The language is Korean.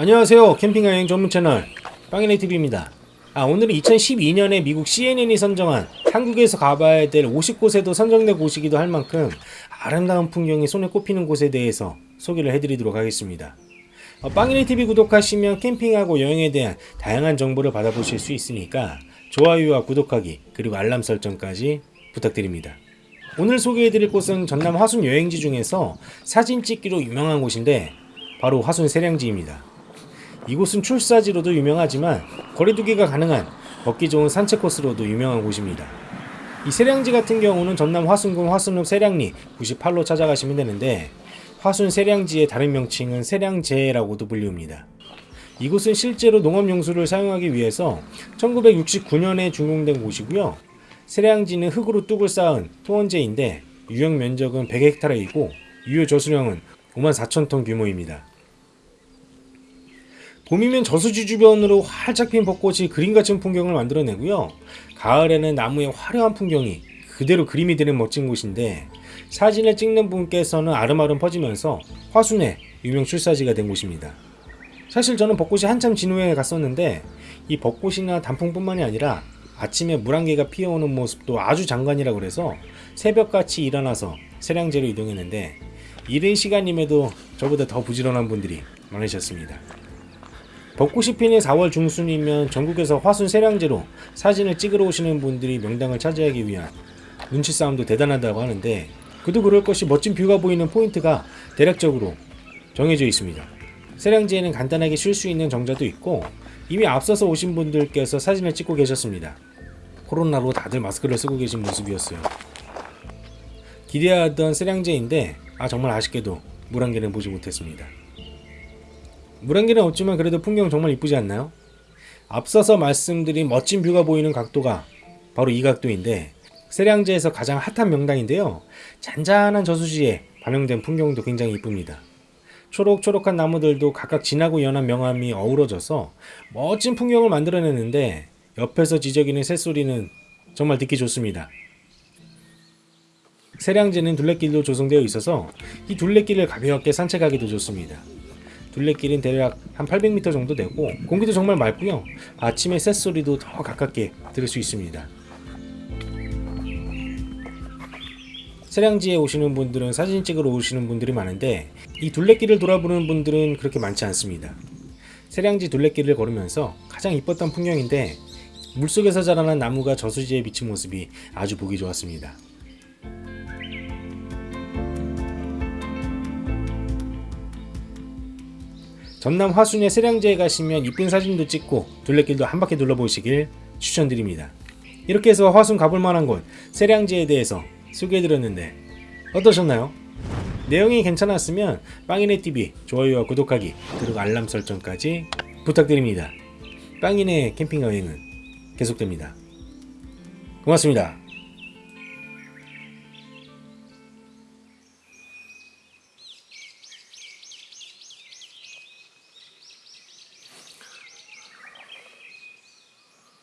안녕하세요. 캠핑 여행 전문 채널 빵이네 TV입니다. 아 오늘은 2012년에 미국 CNN이 선정한 한국에서 가봐야 될 50곳에도 선정된 곳이기도 할 만큼 아름다운 풍경이 손에 꼽히는 곳에 대해서 소개를 해드리도록 하겠습니다. 어, 빵이네 TV 구독하시면 캠핑하고 여행에 대한 다양한 정보를 받아보실 수 있으니까 좋아요와 구독하기 그리고 알람 설정까지 부탁드립니다. 오늘 소개해드릴 곳은 전남 화순 여행지 중에서 사진 찍기로 유명한 곳인데 바로 화순 세량지입니다 이곳은 출사지로도 유명하지만 거리두기가 가능한 걷기 좋은 산책 코스로도 유명한 곳입니다. 이 세량지 같은 경우는 전남 화순군 화순읍 세량리 98로 찾아가시면 되는데 화순 세량지의 다른 명칭은 세량제라고도 불리웁니다. 이곳은 실제로 농업용수를 사용하기 위해서 1969년에 준공된 곳이고요. 세량지는 흙으로 뚝을 쌓은 토원제인데 유형 면적은 100헥타르이고 유효 저수량은 5만 4천 톤 규모입니다. 봄이면 저수지 주변으로 활짝 핀 벚꽃이 그림 같은 풍경을 만들어내고요. 가을에는 나무의 화려한 풍경이 그대로 그림이 되는 멋진 곳인데 사진을 찍는 분께서는 아름아름 퍼지면서 화순의 유명 출사지가 된 곳입니다. 사실 저는 벚꽃이 한참 진 후에 갔었는데 이 벚꽃이나 단풍뿐만이 아니라 아침에 물안개가 피어오는 모습도 아주 장관이라 그래서 새벽같이 일어나서 세량제로 이동했는데 이른 시간임에도 저보다 더 부지런한 분들이 많으셨습니다. 벚꽃이 피는 4월 중순이면 전국에서 화순 세량제로 사진을 찍으러 오시는 분들이 명당을 차지하기 위한 눈치 싸움도 대단하다고 하는데 그도 그럴 것이 멋진 view가 보이는 포인트가 대략적으로 정해져 있습니다. 세량지에는 간단하게 쉴 수 있는 정자도 있고 이미 앞서서 오신 분들께서 사진을 찍고 계셨습니다. 코로나로 다들 마스크를 쓰고 계신 모습이었어요. 기대하던 세량제인데 아 정말 아쉽게도 물안개는 보지 못했습니다. 물안개는 없지만 그래도 풍경 정말 이쁘지 않나요? 앞서서 말씀드린 멋진 뷰가 보이는 각도가 바로 이 각도인데 세량제에서 가장 핫한 명당인데요. 잔잔한 저수지에 반영된 풍경도 굉장히 이쁩니다. 초록초록한 나무들도 각각 진하고 연한 명암이 어우러져서 멋진 풍경을 만들어내는데 옆에서 지저귀는 새소리는 정말 듣기 좋습니다. 세량제는 둘레길도 조성되어 있어서 이 둘레길을 가볍게 산책하기도 좋습니다. 둘레길은 대략 한 800m 정도 되고 공기도 정말 맑고요. 아침에 새소리도 더 가깝게 들을 수 있습니다. 세량지에 오시는 분들은 사진 찍으러 오시는 분들이 많은데 이 둘레길을 돌아보는 분들은 그렇게 많지 않습니다. 세량지 둘레길을 걸으면서 가장 이뻤던 풍경인데 물속에서 자라난 나무가 저수지에 비친 모습이 아주 보기 좋았습니다 전남 화순의 세량제에 가시면 이쁜 사진도 찍고 둘레길도 한 바퀴 둘러보시길 추천드립니다. 이렇게 해서 화순 가볼 만한 곳 세량제에 대해서 소개해드렸는데 어떠셨나요? 내용이 괜찮았으면 빵이네TV 좋아요와 구독하기 그리고 알람 설정까지 부탁드립니다. 빵이네 캠핑 여행은 계속됩니다. 고맙습니다.